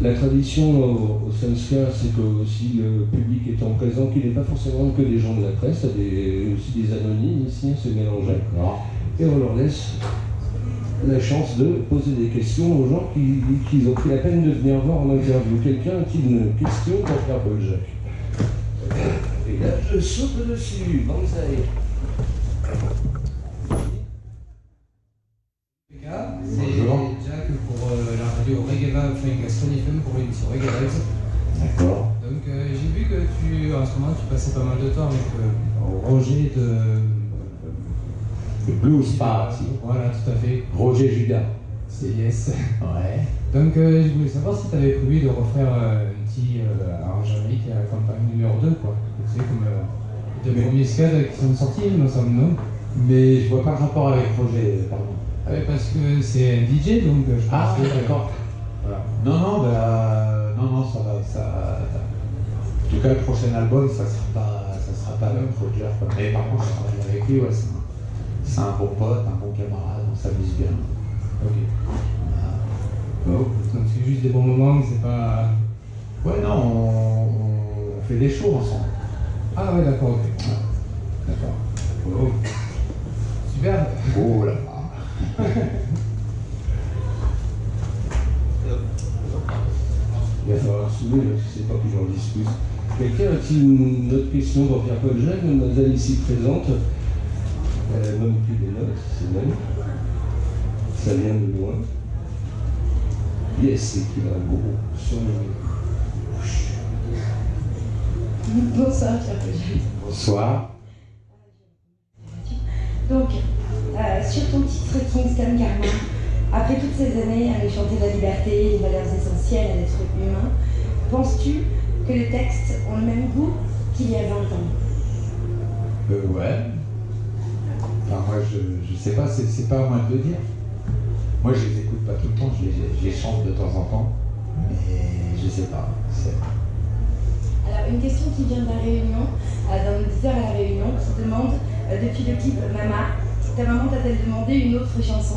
La tradition au, au c'est que aussi le public étant présent, qu'il n'est pas forcément que des gens de la presse, il y a aussi des anonymes ici, se mélanger. Et on leur laisse la chance de poser des questions aux gens qui, qui ont pris la peine de venir voir en interview. Quelqu'un a-t-il une question pour faire Paul Jacques Et là, je saute dessus. C'est Jack pour euh, la radio Reggae Flying Gaston Vibes. D'accord. Donc euh, j'ai vu que tu, en ce moment, tu passais pas mal de temps avec euh, Roger de... Le Blues Party. Voilà, tout à fait. Roger Judas. C'est yes. Ouais. Donc euh, je voulais savoir si tu avais prévu de refaire un petit arrangement à la campagne numéro 2, quoi. Tu sais, comme les deux premiers skates qui sont sortis, me semble, non? Mais je vois pas le rapport avec Roger, pardon. Ouais, parce que c'est un DJ, donc je Ah, pensais que- d'accord. Voilà. Non, non, bah, non, non, ça va, ça. En tout cas, le prochain album, ça sera pas, ça sera pas avec Roger. Mais par contre, je travaille avec lui, ouais, c'est un, bon pote, un bon camarade, on s'amuse bien. Ok. Voilà. Bon, donc c'est juste des bons moments, c'est pas... Ouais, non, on, on fait des shows ensemble. Ah ouais, d'accord, ok. D'accord. Oh. Super. Oh là Il va falloir soulever, parce que c'est pas que j'en discute. Quelqu'un a-t-il une autre question pour Pierre Paul Jacques Mademoiselle ici présente? Elle a même plus des notes, c'est même. Ça vient de loin. Yes, c'est qu'il a un gros sur le. Bonsoir, Pierre Paul. Bonsoir. Donc, euh, sur ton titre Kingston Karma, après toutes ces années à nous chanter la liberté, les valeurs essentielles à l'être humain, penses-tu que les textes ont le même goût qu'il y a 20 ans? Euh, ouais. Enfin, moi, je, je sais pas, c'est, pas à moi de le dire. Moi, je les écoute pas tout le temps, je les, je les chante de temps en temps, mais je sais pas. Alors, une question qui vient de la Réunion, euh, d'un auditeur à la Réunion, qui demande, euh, depuis le clip Mama, ta maman t'a-t-elle demandé une autre chanson?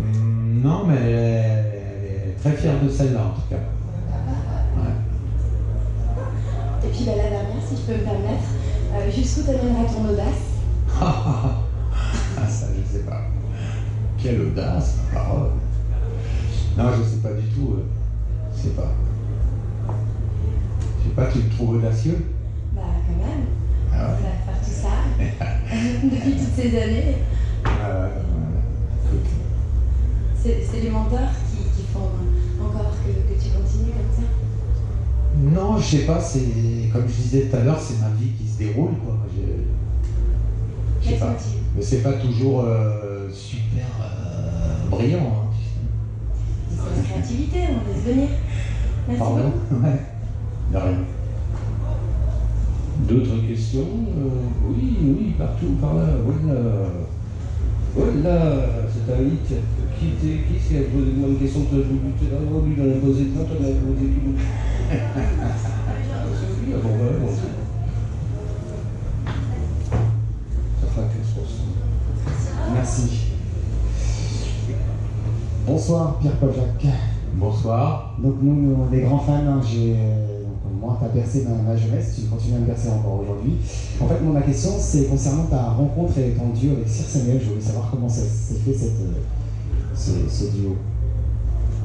Non, mais elle est, très fière de celle-là, en tout cas. Ouais. Et puis bah, la dernière, si je peux me permettre, euh, jusqu'où t'amènera ton audace? Ah, ça, je sais pas. Quelle audace, ma parole. Non, je sais pas du tout. euh, Je sais pas. Je sais pas, tu me trouves audacieux? Bah, quand même, Ah ouais. ça va faire tout ça, depuis toutes ces années. Ah ouais, ouais, ouais. Écoute. C'est les mentors qui, qui font encore que, que tu continues comme ça? Non, je sais pas, c'est comme je disais tout à l'heure, c'est ma vie qui se déroule, quoi. Je, je sais pas. Mais c'est pas toujours euh, super euh, brillant. Hein. C'est la créativité, on laisse venir. Merci Pardon? beaucoup. Ouais. De rien. D'autres questions? Euh, Oui, oui, partout, par là. Voilà. Voilà, c'est un hit. Qui, c'est qui a posé une question Toi, je vous dis, oh, lui, il en a posé plein, toi, il en a posé tout. C'est lui, bon, voilà, bon, c'est- Ça fera 15%. Merci. Bonsoir Pierre-Paul Jacques. Bonsoir. Donc nous, nous, on est des grands fans. hein. J'ai, euh, moi, tu as bercé ma, ma jeunesse, tu continues à me bercer encore aujourd'hui. En fait, moi, ma question, c'est concernant ta rencontre et ton duo avec Sir Samuel. Je voulais savoir comment s'est fait cette, euh, ce, ce duo.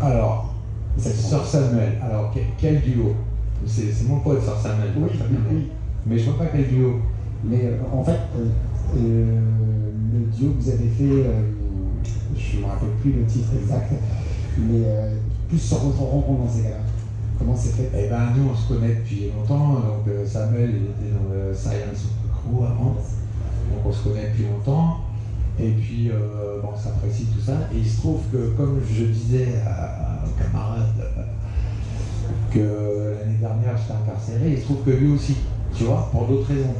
Alors, Sœur Samuel. Alors, quel, duo? C'est, mon pote, Sœur Samuel. Oui. Mais je vois pas quel duo. Mais euh, en fait, euh, le duo que vous avez fait, je ne me rappelle plus le titre exact, mais plus sur votre rencontre dans ces cas-là. Comment c'est fait Eh ben, nous, on se connaît depuis longtemps. Donc, euh, Samuel, il était dans le Science Crew avant. Donc, on se connaît depuis longtemps. Et puis, euh, bon, on s'apprécie tout ça. Et il se trouve que, comme je disais à, à un camarade euh, que l'année dernière, j'étais incarcéré, il se trouve que lui aussi, tu vois, pour d'autres raisons.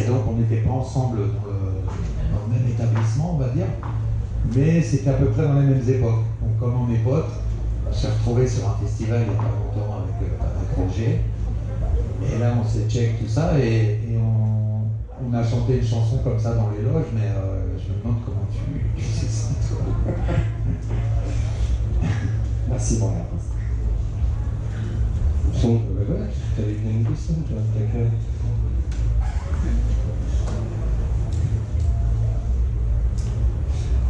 Et donc, on n'était pas ensemble dans le, dans le même établissement, on va dire. Mais c'était à peu près dans les mêmes époques. Donc, comme on est potes, on s'est retrouvés sur un festival il n'y a pas longtemps avec, euh, avec Roger. Et là, on s'est check tout ça et, on, a chanté une chanson comme ça dans les loges, mais euh, je me demande comment tu, tu sais ça. toi. Merci réponse. Bon, bah.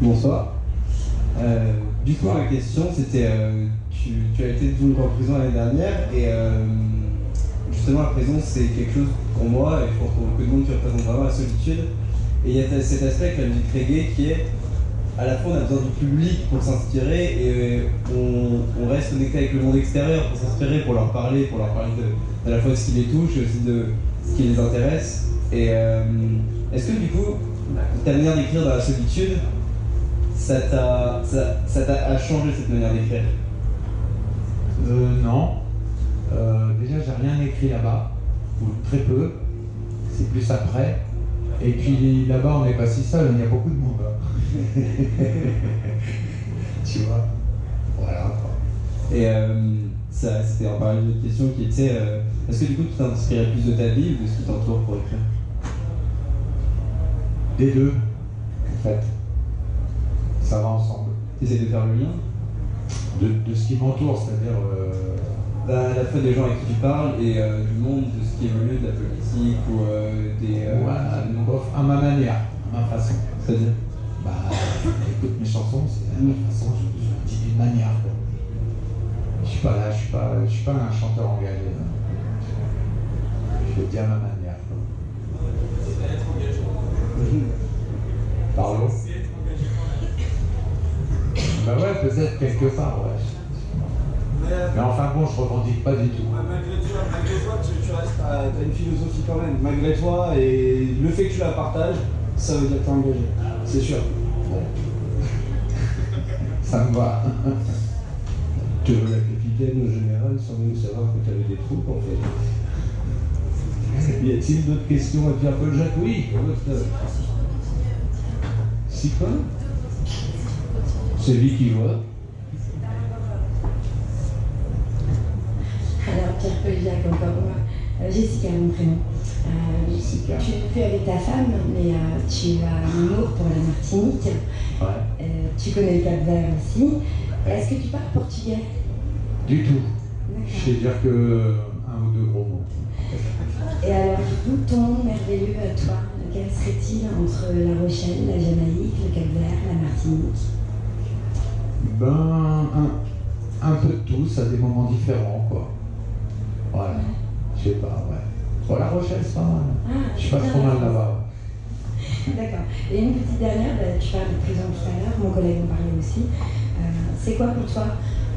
Bonsoir. Euh, du coup, ma question, c'était euh, tu, as été donc en prison l'année dernière et euh, justement, la prison, c'est quelque chose pour moi, et pour beaucoup de monde qui représente vraiment la solitude. Et il y a cet aspect avec la musique reggae qui est à la fois on a besoin du public pour s'inspirer et on, on, reste connecté avec le monde extérieur pour s'inspirer, pour leur parler, pour leur parler de, à la fois de ce qui les touche et aussi de ce qui les intéresse. Et est-ce que du coup, ta manière d'écrire dans la solitude, ça t'a ça, ça changé cette manière d'écrire euh, Non. Euh, déjà, j'ai rien écrit là-bas, ou très peu. C'est plus après. Et puis là-bas, on n'est pas si seul, il y a beaucoup de monde. Hein. tu vois Voilà. Et euh, ça, c'était en parlant d'une question qui était euh, est-ce que du coup tu t'inspirais plus de ta vie ou de ce qui t'entoure pour écrire? Des deux, en fait ça va ensemble. Tu essaies de faire le lien de, ce qui m'entoure, c'est-à-dire. Euh... À la fois des gens avec qui tu parles et euh, du monde, de ce qui évolue, de la politique ou euh, des. Euh, ouais, à ma manière, à ma façon. C'est-à-dire Bah, écoute mes chansons, c'est à ma façon, je, je dis d'une manière. Quoi. Je suis pas là, je suis pas, je suis pas un chanteur engagé. Je le dis à ma manière. Pardon? Bah ouais, peut-être quelque part, ouais. Mais enfin bon, je revendique pas du tout. malgré toi, malgré toi tu, restes, as une philosophie quand même. Malgré toi, et le fait que tu la partages, ça veut dire que tu es engagé. C'est sûr. Ça me va. tu veux la capitaine au général sans même savoir que tu avais des troupes en fait. Y a-t-il d'autres questions à Pierre-Paul Jacques? Oui, Si quoi? C'est lui qui voit. Alors, Pierre-Paul Jacques, encore moi. Euh, Jessica, mon prénom. Euh, Jessica. Tu es plus avec ta femme, mais euh, tu as un amour pour la Martinique. Ouais. Euh, tu connais le Cap Vert aussi. Est-ce que tu parles portugais? Du tout. Je sais dire que un ou deux gros mots. Et alors, du coup, ton merveilleux à toi, lequel serait-il entre La Rochelle, la Jamaïque, le Cap Vert, la Martinique? Ben, un, un, peu de tous à des moments différents, quoi. Voilà. Je sais pas, ouais. Bon, La Rochelle, c'est pas mal. Ah, je suis pas trop mal là-bas. D'accord. Et une petite dernière, bah, tu parles de prison tout à l'heure, mon collègue en parlait aussi. Euh, c'est quoi pour toi,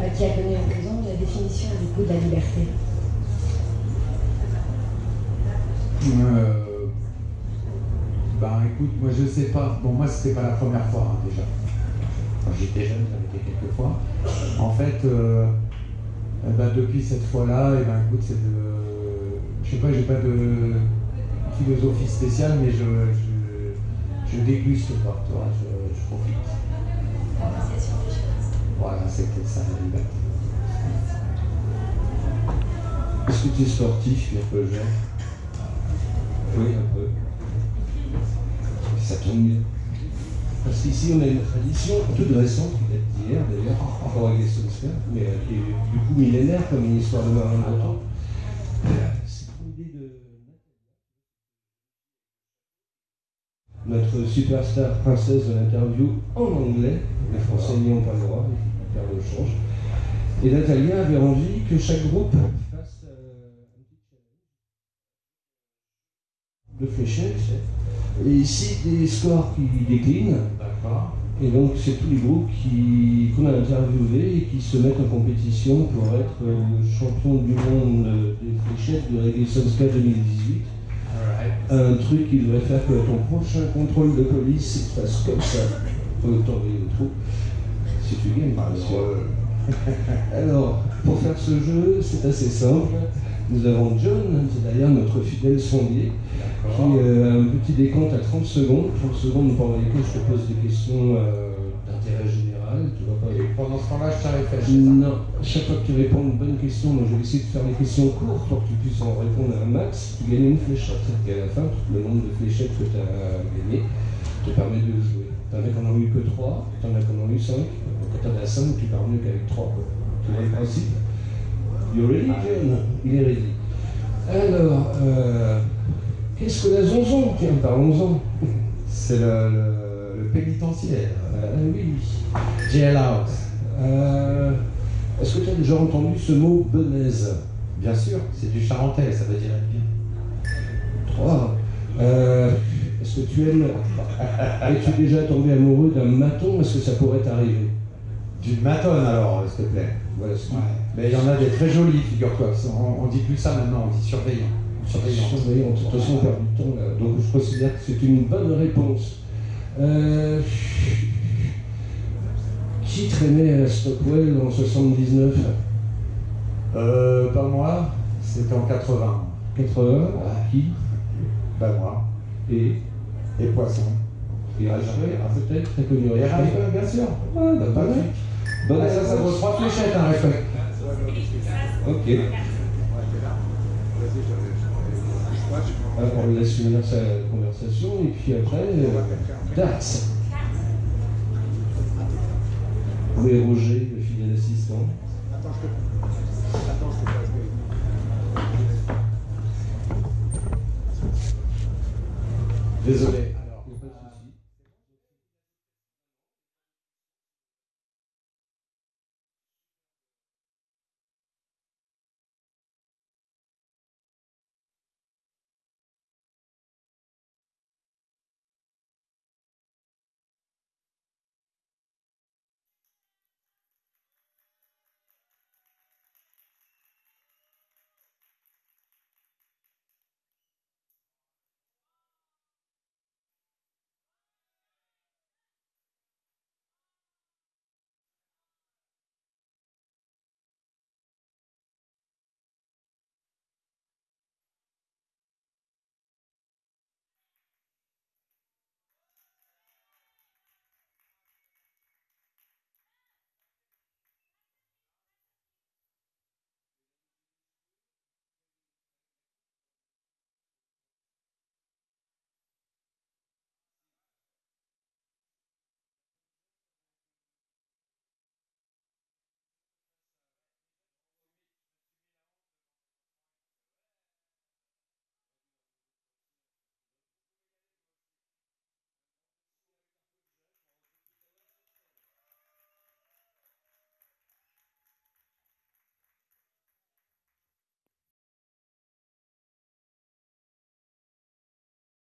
euh, qui a connu en prison, la définition du coup de la liberté? Euh, Ben écoute, moi je sais pas. Bon, moi c'était pas la première fois hein, déjà quand j'étais jeune, j'avais été quelques fois. En fait, euh, eh ben, depuis cette fois-là, et eh ben, écoute, c'est de. Je sais pas, j'ai pas de philosophie spéciale, mais je, je, je déguste pas, tu vois, je, je profite. Voilà, voilà c'était ça la liberté. Est-ce que tu es sportif, un peu jeune Oui, un peu. Ça tombe bien. Parce qu'ici, on a une tradition toute récente, qui date d'hier d'ailleurs, encore avec les Solskjaer, mais euh, qui est du coup millénaire comme une histoire de marin idée de notre superstar princesse de l'interview en anglais, les Français n'y ont pas le droit, car le change. Et Natalia avait envie que chaque groupe fasse euh, un petit challenge de fléchettes et ici, des scores qui déclinent. D'accord. Et donc, c'est tous les groupes qu'on a interviewés et qui se mettent en compétition pour être champion du monde des fléchettes de Reggae Sonska 2018. Un truc qui devrait faire que ton prochain contrôle de police se fasse comme ça. T'envoyer au trou. Si tu gagnes, par Alors, pour faire ce jeu, c'est assez simple. Nous avons John, c'est d'ailleurs notre fidèle sondier, qui euh, a un petit décompte à 30 secondes. 30 secondes pour que je te pose des questions euh, d'intérêt général. Tu vas pas... Et pendant ce temps-là, je t'arrête Non, chaque fois que tu réponds à une bonne question, je vais essayer de faire des questions courtes pour que tu puisses en répondre à un max. Tu gagnes une fléchette. Et à la fin, le nombre de fléchettes que tu as gagné te permet de jouer. T'en as qui en ont eu que 3, t'en as qui en ont eu 5. Quand t'en as 5, tu pars mieux qu'avec 3. Tu vois le principe? Ready, John Il. Alors, euh, qu'est-ce que la zonzon Tiens, parlons-en. C'est le, le, le pénitentiaire. Euh, oui. Jail House. Euh, Est-ce que tu as déjà entendu ce mot benaise Bien sûr, c'est du charentais, ça veut dire être bien. Trois. Euh, Est-ce que tu aimes. Es-tu déjà tombé amoureux d'un maton? Est-ce que ça pourrait t'arriver? D'une matonne alors, s'il te plaît. Ouais. Mais il y en a des très jolies, figure-toi. On, on dit plus ça maintenant, on dit surveillant. Surveillant. Surveillant. De toute façon, on perd du temps là. Donc je considère que c'est une bonne réponse. Euh, Qui traînait à la Stockwell en 79 Euh, pas moi, c'était en 80. 80 Qui? Bah moi. Et? Et Poisson. Et Rachel, peut-être Très connu Et bien sûr. Ah, bah, pas Ah, ça, ça vaut trois fléchettes, un respect. Ok. Alors, on laisse finir sa conversation et puis après, euh, Dax. Oui, Roger, le fidèle assistant? Désolé.